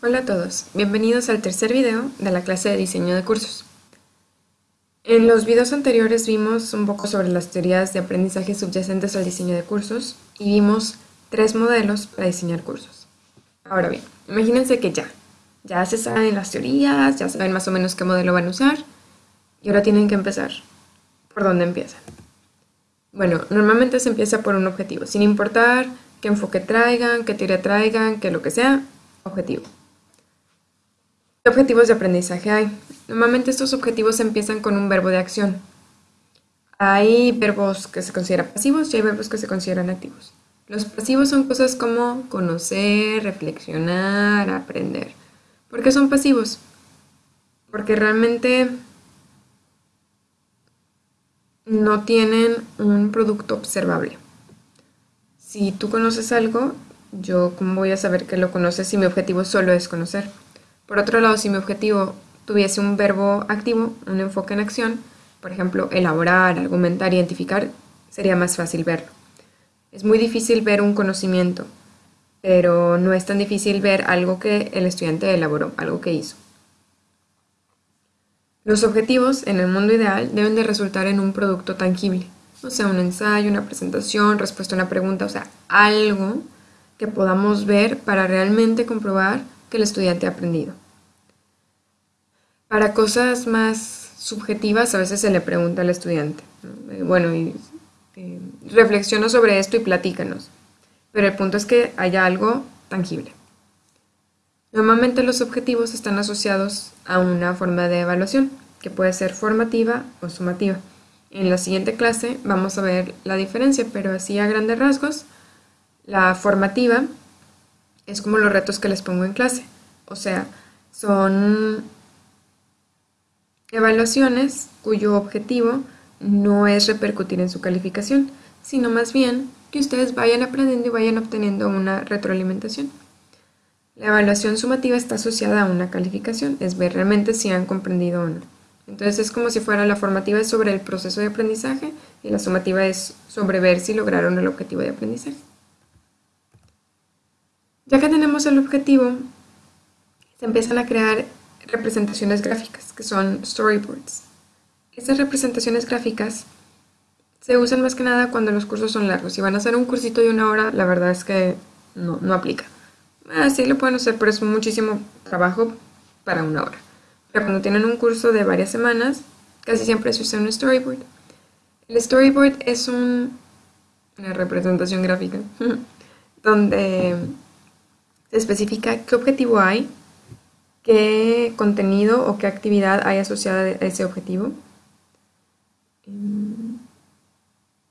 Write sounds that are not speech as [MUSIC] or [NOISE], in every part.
Hola a todos, bienvenidos al tercer video de la clase de diseño de cursos. En los videos anteriores vimos un poco sobre las teorías de aprendizaje subyacentes al diseño de cursos y vimos tres modelos para diseñar cursos. Ahora bien, imagínense que ya, ya se saben las teorías, ya saben más o menos qué modelo van a usar y ahora tienen que empezar. ¿Por dónde empiezan? Bueno, normalmente se empieza por un objetivo, sin importar qué enfoque traigan, qué teoría traigan, qué lo que sea, objetivo objetivos de aprendizaje hay? Normalmente estos objetivos empiezan con un verbo de acción. Hay verbos que se consideran pasivos y hay verbos que se consideran activos. Los pasivos son cosas como conocer, reflexionar, aprender. ¿Por qué son pasivos? Porque realmente no tienen un producto observable. Si tú conoces algo, yo cómo voy a saber que lo conoces si mi objetivo solo es conocer. Por otro lado, si mi objetivo tuviese un verbo activo, un enfoque en acción, por ejemplo, elaborar, argumentar, identificar, sería más fácil verlo. Es muy difícil ver un conocimiento, pero no es tan difícil ver algo que el estudiante elaboró, algo que hizo. Los objetivos en el mundo ideal deben de resultar en un producto tangible, o sea, un ensayo, una presentación, respuesta a una pregunta, o sea, algo que podamos ver para realmente comprobar que el estudiante ha aprendido. Para cosas más subjetivas a veces se le pregunta al estudiante, eh, bueno, eh, reflexiona sobre esto y platícanos. Pero el punto es que haya algo tangible. Normalmente los objetivos están asociados a una forma de evaluación, que puede ser formativa o sumativa. En la siguiente clase vamos a ver la diferencia, pero así a grandes rasgos, la formativa es como los retos que les pongo en clase. O sea, son evaluaciones cuyo objetivo no es repercutir en su calificación, sino más bien que ustedes vayan aprendiendo y vayan obteniendo una retroalimentación. La evaluación sumativa está asociada a una calificación, es ver realmente si han comprendido o no. Entonces es como si fuera la formativa sobre el proceso de aprendizaje y la sumativa es sobre ver si lograron el objetivo de aprendizaje. Ya que tenemos el objetivo, se empiezan a crear representaciones gráficas, que son storyboards. Estas representaciones gráficas se usan más que nada cuando los cursos son largos. Si van a hacer un cursito de una hora, la verdad es que no, no aplica. Así lo pueden hacer, pero es muchísimo trabajo para una hora. Pero cuando tienen un curso de varias semanas, casi siempre se usa un storyboard. El storyboard es un, una representación gráfica [LAUGHS] donde se especifica qué objetivo hay, qué contenido o qué actividad hay asociada a ese objetivo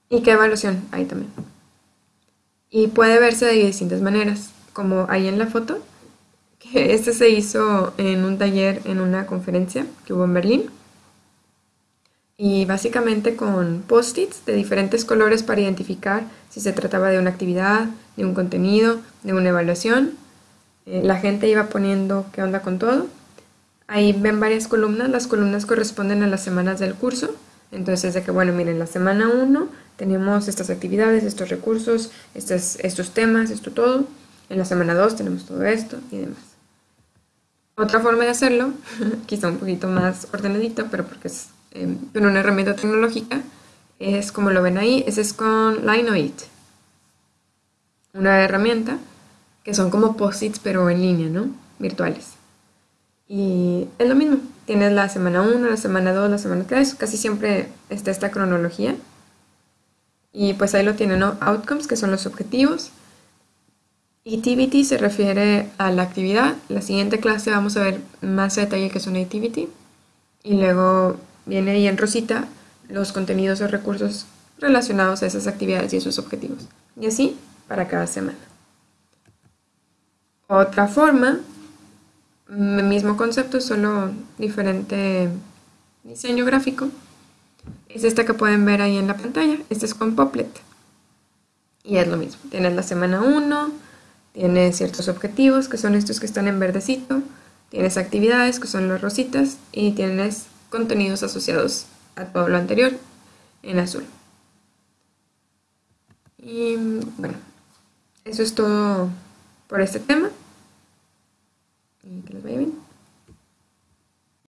y qué evaluación hay también. Y puede verse de distintas maneras, como hay en la foto, que este se hizo en un taller, en una conferencia que hubo en Berlín. Y básicamente con post-its de diferentes colores para identificar si se trataba de una actividad, de un contenido, de una evaluación eh, la gente iba poniendo qué onda con todo. Ahí ven varias columnas, las columnas corresponden a las semanas del curso. Entonces, de que, bueno, miren, la semana 1 tenemos estas actividades, estos recursos, estos, temas, esto todo. En la semana 2 tenemos todo esto y demás. Otra forma de hacerlo, [LAUGHS] quizá un poquito más ordenadito, pero porque es eh, una herramienta tecnológica, es como lo ven ahí, ese es con Lineoid, una herramienta que son como post-its pero en línea, ¿no? Virtuales. Y es lo mismo, tienes la semana 1, la semana 2, la semana 3, casi siempre está esta cronología. Y pues ahí lo tienen, ¿no? Outcomes, que son los objetivos. Activity se refiere a la actividad. La siguiente clase vamos a ver más detalle que es una activity. Y luego viene ahí en rosita los contenidos o recursos relacionados a esas actividades y esos objetivos. Y así para cada semana. Otra forma, mismo concepto, solo diferente diseño gráfico, es esta que pueden ver ahí en la pantalla. Este es con Poplet. Y es lo mismo. Tienes la semana 1, tienes ciertos objetivos, que son estos que están en verdecito, tienes actividades, que son las rositas, y tienes contenidos asociados a todo lo anterior en azul. Y bueno, eso es todo por este tema.